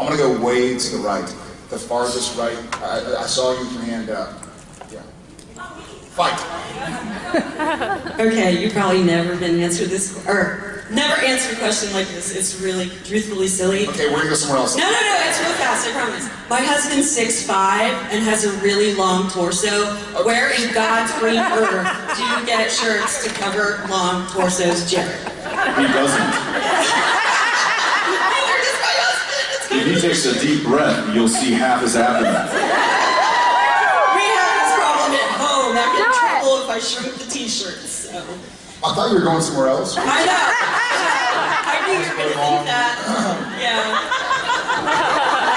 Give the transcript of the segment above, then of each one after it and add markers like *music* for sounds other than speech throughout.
I'm gonna go way to the right, the farthest right. I, I saw you with your hand up. Yeah. Fight. *laughs* Okay, you've probably never been answered this, or never answered a question like this. It's really, truthfully silly. Okay, we're gonna go somewhere else. No, no, no, it's real fast, I promise. My husband's 6'5 and has a really long torso. Where in God's green earth do you get shirts to cover long torsos, Jared? He doesn't. If he takes a deep breath, you'll see half his abdomen. We have this problem at home. I'm in trouble if I shrink the t-shirts, so. I thought you were going somewhere else. I know. *laughs* I knew you were gonna think that. Yeah.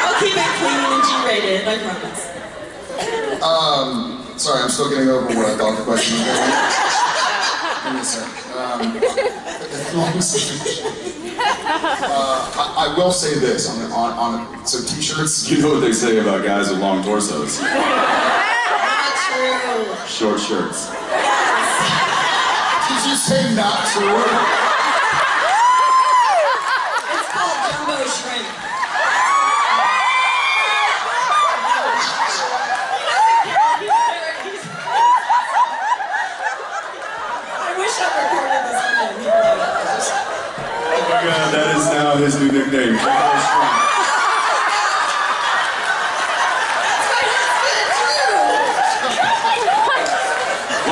I'll keep it clean and G-rated, I promise. Um, sorry, I'm still getting over what I thought the question was going *laughs* Give me a sec. Um, *laughs* long story. Uh, I, I will say this on, on, on so t-shirts. You know what they say about guys with long torsos? Not true. Short shirts. Did you say not true? It's called jumbo shrimp. I wish I recorded this again. He'd love it. Oh my god, that is now his new nickname.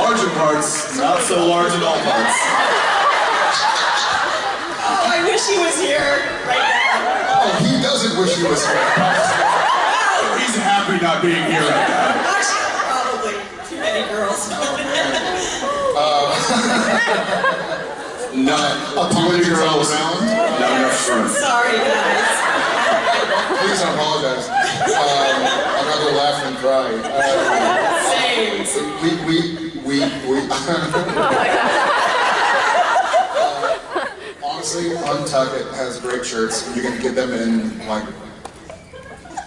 Large in parts, not so large in all parts. Oh, I wish he was here right now. Oh, he doesn't wish he was here. He's happy not being here right now. Actually, probably too many girls. Not too many girls, not enough shrimp. Sorry, guys. Please don't apologize. Um, I'm not gonna laugh and cry. Uh, Same. we, we, we, we. Uh, *laughs* honestly, UNTUCKit has great shirts. You can get them in like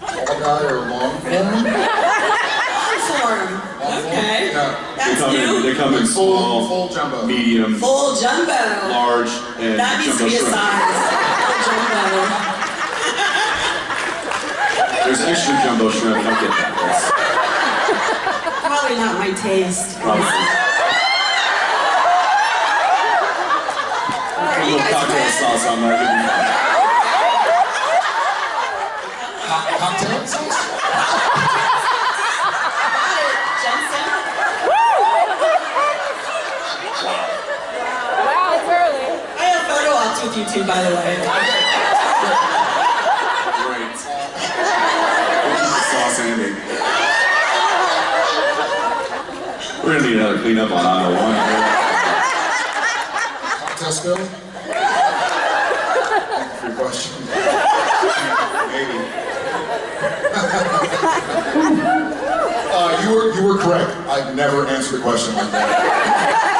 tall guy or long form. Form. Okay. Yeah. They That's come in, new. they come in Full, small, full jumbo. medium, Full jumbo. large, and That needs to jumbo be a shrimp. size. Jumbo. There's extra jumbo shrimp, don't get that. That's Probably not my taste. probably. Are A little cocktail ready? sauce on that. you'll be fine. Co- cocktail sauce? Got it, Jensen. Wow, it's early. I have photo ops with you two, by the way. Great. Sauce Andy. We're gonna need another cleanup on aisle one. Cocktail spill? Thank you for your question. Maybe. *laughs* uh, you were you were correct. I've never answered a question like that.